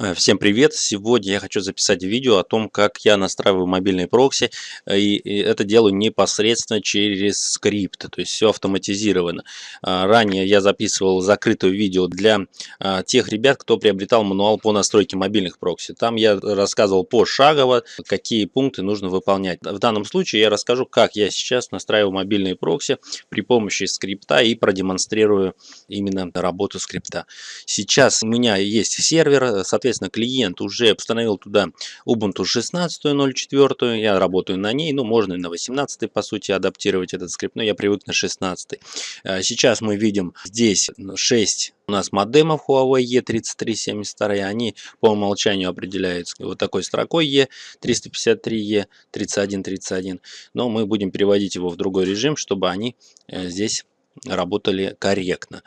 Э, всем привет! Сегодня я хочу записать видео о том, как я настраиваю мобильный прокси. Э, и это делаю непосредственно через скрипт, то есть все автоматизировано. А, ранее я записывал закрытое видео для а, тех ребят, кто приобретал мануал по настройке мобильных прокси. Там я рассказывал пошагово, какие пункты нужно выполнять. В данном случае я расскажу, как я сейчас настраиваю мобильные прокси при помощи скрипта и продемонстрирую именно работу скрипта. Сейчас у меня есть сервер, соответственно, соответственно, клиент уже установил туда Ubuntu 16.04, я работаю на ней, ну, можно и на 18 по сути адаптировать этот скрипт, но я привык на 16. А, сейчас мы видим здесь 6 у нас модемов Huawei E3372, они по умолчанию определяются вот такой строкой E353, E3131, но мы будем переводить его в другой режим, чтобы они э, здесь работали корректно.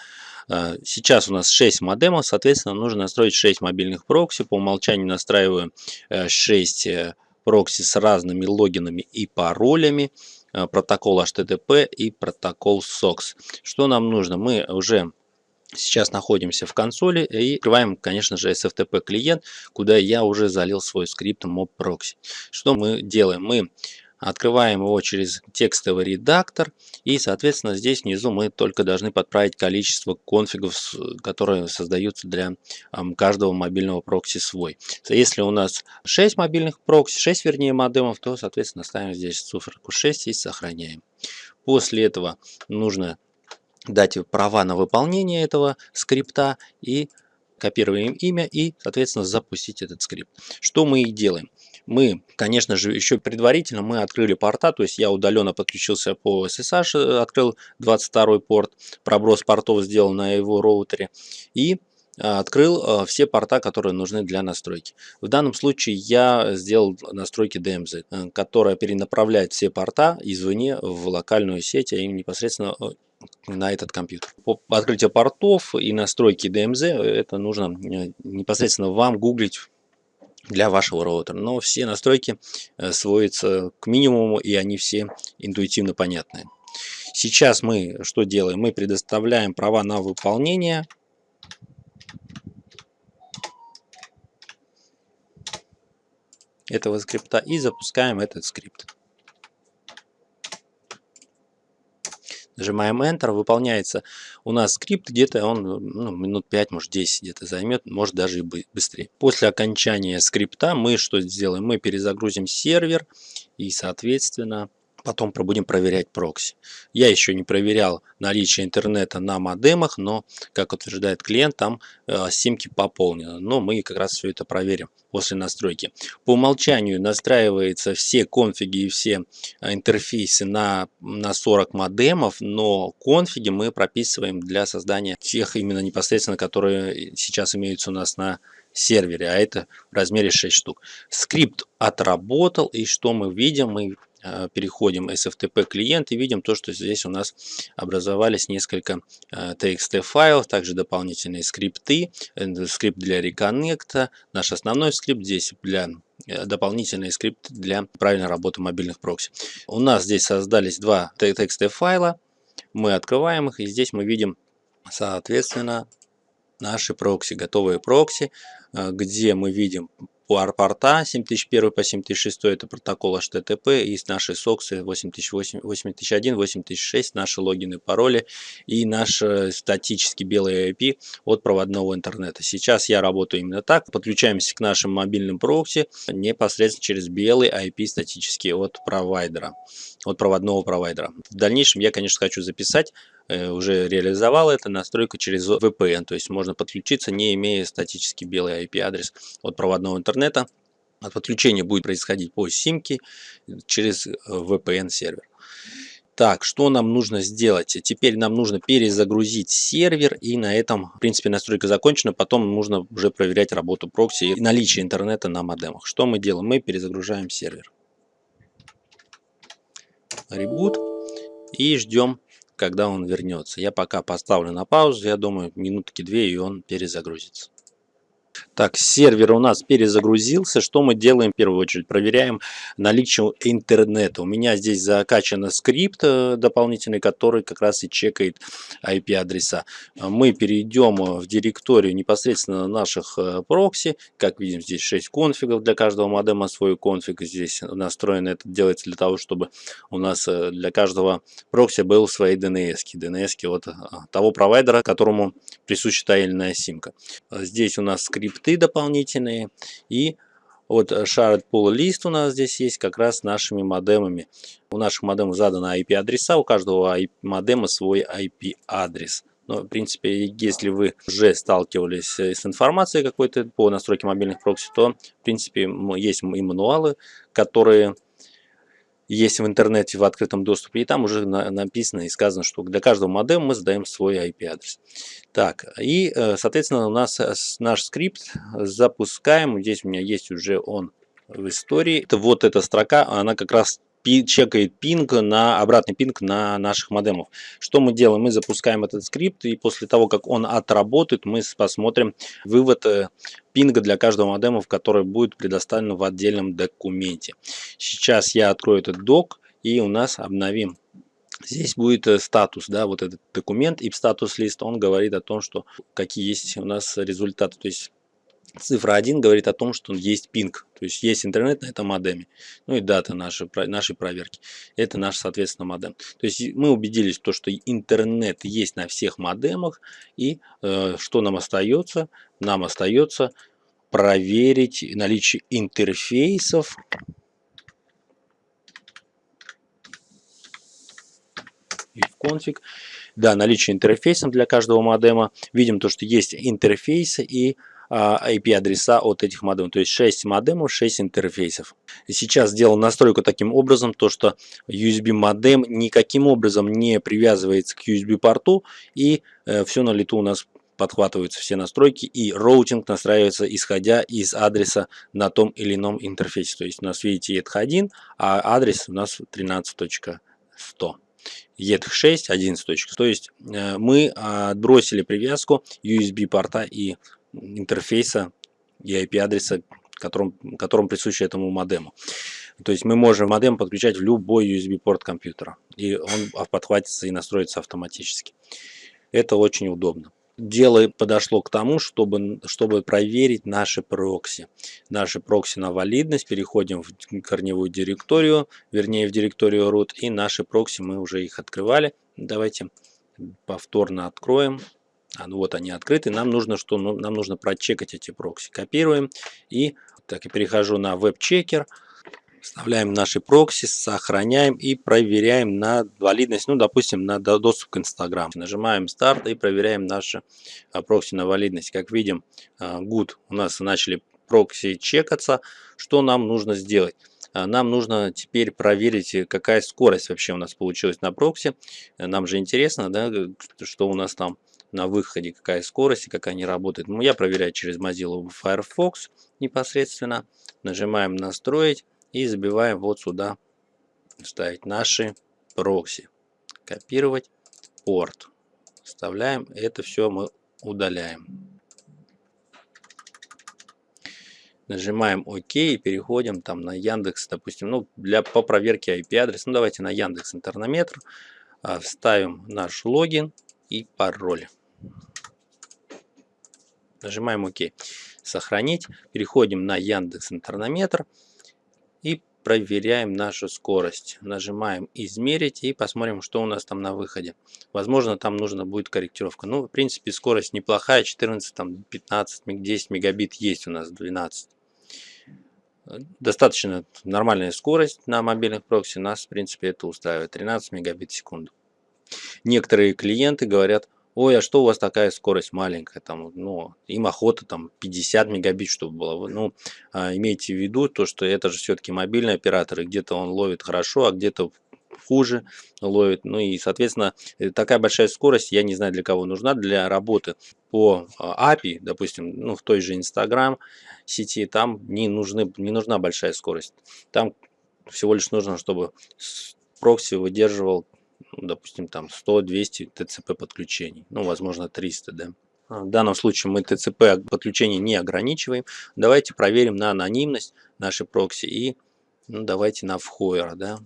А, сейчас у нас 6 модемов, соответственно, нужно настроить 6 мобильных прокси. По умолчанию настраиваю 6 э, э, прокси с разными логинами и паролями э, протокол HTTP и протокол SOX. Что нам нужно? Мы уже сейчас находимся в консоли и открываем, конечно же, SFTP клиент, куда я уже залил свой скрипт mob proxy. Что мы делаем? Мы Открываем его через текстовый редактор. И, соответственно, здесь внизу мы только должны подправить количество конфигов, которые создаются для каждого мобильного прокси свой. Если у нас 6 мобильных прокси, 6 вернее модемов, то, соответственно, ставим здесь циферку 6 и сохраняем. После этого нужно дать права на выполнение этого скрипта и копируем имя и, соответственно, запустить этот скрипт. Что мы и делаем. Мы, конечно же, еще предварительно мы открыли порта, то есть я удаленно подключился по SSH, э, открыл 22 порт, проброс портов сделал на его роутере и а, открыл а, все порта, которые нужны для настройки. В данном случае я сделал настройки DMZ, э, которая перенаправляет все порта извне в локальную сеть, а им непосредственно э, на этот компьютер. По открытию портов и настройки DMZ это нужно непосредственно вам гуглить для вашего роутера. Но все настройки э, сводятся к минимуму и они все интуитивно понятны. Сейчас мы что делаем? Мы предоставляем права на выполнение. этого скрипта и запускаем этот скрипт. Нажимаем Enter, выполняется у нас скрипт, где-то он ну, минут 5, может 10 где-то займет, может даже и быстрее. После окончания скрипта мы что сделаем? Мы перезагрузим сервер и, соответственно, потом будем проверять прокси. Я еще не проверял наличие интернета на модемах, но, как утверждает клиент, там э, симки пополнены. Но мы как раз все это проверим после настройки. По умолчанию настраивается все конфиги и все э, интерфейсы на, на 40 модемов, но конфиги мы прописываем для создания тех именно непосредственно, которые сейчас имеются у нас на сервере, а это в размере 6 штук. Скрипт отработал, и что мы видим? Мы переходим SFTP клиент и видим то, что здесь у нас образовались несколько э, TXT файлов, также дополнительные скрипты, э, скрипт для реконнекта, наш основной скрипт здесь для дополнительные скрипты для правильной работы мобильных прокси. У нас здесь создались два TXT файла, мы открываем их и здесь мы видим соответственно наши прокси, готовые прокси, где мы видим порта 7001 по 7006 это протокол HTTP и наши соксы 8008, 8001, 8006 наши логины, пароли и наш э, статический белый IP от проводного интернета. Сейчас я работаю именно так. Подключаемся к нашим мобильным прокси непосредственно через белый IP статический от провайдера, от проводного провайдера. В дальнейшем я, конечно, хочу записать уже реализовал это, настройка через VPN, то есть можно подключиться, не имея статический белый IP-адрес от проводного интернета. От подключения будет происходить по симке через VPN сервер. Так, что нам нужно сделать? Теперь нам нужно перезагрузить сервер, и на этом, в принципе, настройка закончена. Потом нужно уже проверять работу прокси и наличие интернета на модемах. Что мы делаем? Мы перезагружаем сервер. Ребут. И ждем когда он вернется. Я пока поставлю на паузу, я думаю, минутки две, и он перезагрузится. Так, сервер у нас перезагрузился. Что мы делаем в первую очередь? Проверяем наличие интернета. У меня здесь закачан скрипт э, дополнительный, который как раз и чекает IP-адреса. Мы перейдем в директорию непосредственно наших э, прокси. Как видим, здесь 6 конфигов для каждого модема свой конфиг. Здесь настроено это делается для того, чтобы у нас э, для каждого прокси был свои DNS. DNS от того провайдера, которому присуща та или иная симка. Здесь у нас скрипт скрипты дополнительные. И вот э, shared pool list у нас здесь есть как раз нашими модемами. У наших модемов заданы IP-адреса, у каждого модема свой IP-адрес. Но, в принципе, если вы уже сталкивались э, с информацией какой-то по настройке мобильных прокси, то, в принципе, есть и мануалы, которые есть в интернете в открытом доступе, и там уже на, написано и сказано, что для каждого модема мы задаем свой IP-адрес. Так, и, э, соответственно, у нас э, наш скрипт запускаем. Здесь у меня есть уже он в истории. Вот эта строка, она как раз чекает пинг на обратный пинг на наших модемов. Что мы делаем? Мы запускаем этот скрипт и после того, как он отработает, мы посмотрим вывод э, пинга для каждого модема, который будет предоставлен в отдельном документе. Сейчас я открою этот док и у нас обновим Здесь будет э, статус, да, вот этот документ, и статус лист, он говорит о том, что какие есть у нас результаты. То есть Цифра 1 говорит о том, что есть пинг, то есть есть интернет на этом модеме. Ну и дата нашей, нашей проверки. Это наш, соответственно, модем. То есть мы убедились, в том, что интернет есть на всех модемах. И э, что нам остается? Нам остается проверить наличие интерфейсов. Конфиг. Да, наличие интерфейсов для каждого модема. Видим то, что есть интерфейсы и IP-адреса от этих модемов. То есть 6 модемов, 6 интерфейсов. Сейчас сделал настройку таким образом, то что USB модем никаким образом не привязывается к USB порту и э, все на лету у нас подхватываются все настройки и роутинг настраивается исходя из адреса на том или ином интерфейсе. То есть у нас видите ETH1, а адрес у нас 13.100. ETH6 11. То есть э, мы отбросили привязку USB порта и интерфейса и IP-адреса, которым, которым присущи этому модему. То есть мы можем модем подключать в любой USB-порт компьютера, и он подхватится и настроится автоматически. Это очень удобно. Дело подошло к тому, чтобы, чтобы проверить наши прокси. Наши прокси на валидность. Переходим в корневую директорию, вернее в директорию root, и наши прокси мы уже их открывали. Давайте повторно откроем а, ну вот они открыты. Нам нужно что? Ну, нам нужно прочекать эти прокси. Копируем и так и перехожу на веб-чекер. Вставляем наши прокси, сохраняем и проверяем на валидность, ну, допустим, на доступ к Instagram. Нажимаем старт и проверяем наши а, прокси на валидность. Как видим, а, good у нас начали прокси чекаться. Что нам нужно сделать? А, нам нужно теперь проверить, какая скорость вообще у нас получилась на прокси. Нам же интересно, да, что у нас там на выходе, какая скорость и как они работают. Ну, я проверяю через Mozilla Firefox непосредственно. Нажимаем «Настроить» и забиваем вот сюда ставить наши прокси. Копировать порт. Вставляем. Это все мы удаляем. Нажимаем ОК и переходим там на Яндекс, допустим, ну, для, по проверке IP-адрес. Ну, давайте на Яндекс Интернометр. А, вставим наш логин и пароль. Нажимаем ОК. Сохранить. Переходим на Яндекс Интернометр и проверяем нашу скорость. Нажимаем измерить и посмотрим, что у нас там на выходе. Возможно, там нужна будет корректировка. Ну, в принципе, скорость неплохая. 14, там, 15, 10 мегабит есть у нас, 12. Достаточно нормальная скорость на мобильных прокси. Нас, в принципе, это устраивает. 13 мегабит в секунду. Некоторые клиенты говорят, ой, а что у вас такая скорость маленькая, там, ну, им охота там 50 мегабит, чтобы было. Ну, а, имейте в виду то, что это же все-таки мобильный оператор, и где-то он ловит хорошо, а где-то хуже ловит. Ну и, соответственно, э, такая большая скорость, я не знаю для кого нужна, для работы по а, API, допустим, ну, в той же Instagram сети, там не, нужны, не нужна большая скорость. Там всего лишь нужно, чтобы прокси выдерживал допустим, там 100-200 ТЦП подключений, ну, возможно, 300, да. В данном случае мы TCP подключение не ограничиваем. Давайте проверим на анонимность нашей прокси и ну, давайте на вхойер, да.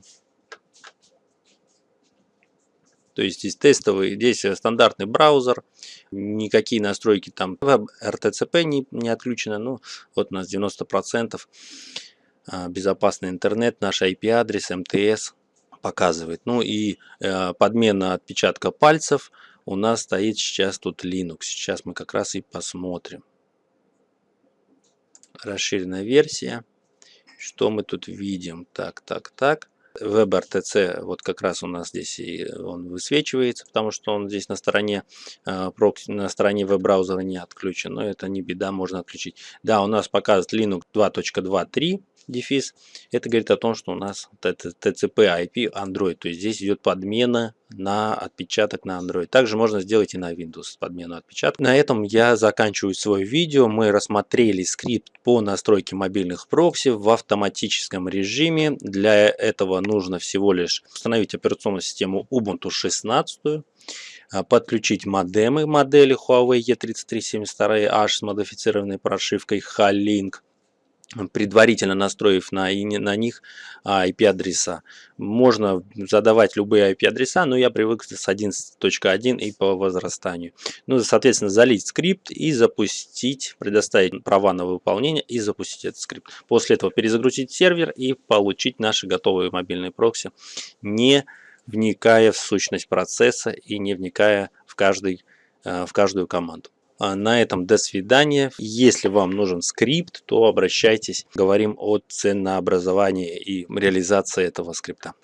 То есть здесь тестовый, здесь стандартный браузер, никакие настройки там RTCP не, не отключено, ну вот у нас 90% а, безопасный интернет, наш IP-адрес, МТС показывает. Ну и э, подмена отпечатка пальцев у нас стоит сейчас тут Linux. Сейчас мы как раз и посмотрим. Расширенная версия. Что мы тут видим? Так, так, так. WebRTC вот как раз у нас здесь и он высвечивается, потому что он здесь на стороне э, на стороне веб-браузера не отключен, но это не беда, можно отключить. Да, у нас показывает Linux 2.2.3 дефис. Это говорит о том, что у нас TCP IP Android, то есть здесь идет подмена на отпечаток на Android. Также можно сделать и на Windows подмену отпечатка. На этом я заканчиваю свое видео. Мы рассмотрели скрипт по настройке мобильных прокси в автоматическом режиме. Для этого нужно всего лишь установить операционную систему Ubuntu 16 а, подключить модемы модели Huawei E3372H с модифицированной прошивкой Halink предварительно настроив на, на них IP-адреса. Можно задавать любые IP-адреса, но я привык с 11.1 и по возрастанию. Ну, соответственно, залить скрипт и запустить, предоставить права на выполнение и запустить этот скрипт. После этого перезагрузить сервер и получить наши готовые мобильные прокси, не вникая в сущность процесса и не вникая в, каждый, э, в каждую команду. А на этом до свидания. Если вам нужен скрипт, то обращайтесь. Говорим о ценообразовании и реализации этого скрипта.